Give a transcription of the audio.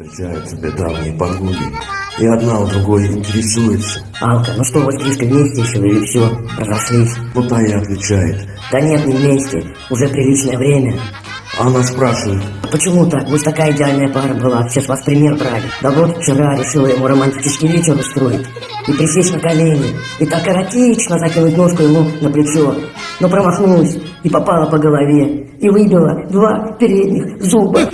Встречают себе давние подруги, и одна у другой интересуется. Алка, ну что, вы с Гришкой вместе еще или все, разошлись? Ну та и отвечает. Да нет, не вместе, уже приличное время. Она спрашивает, А Почему так? Вы такая идеальная пара была, все с вас пример брали. Да вот вчера решила ему романтический вечер устроить. И присесть на колени, и так эротично закинуть ножку ему на плечо. Но промахнулась и попала по голове, и выбила два передних зуба.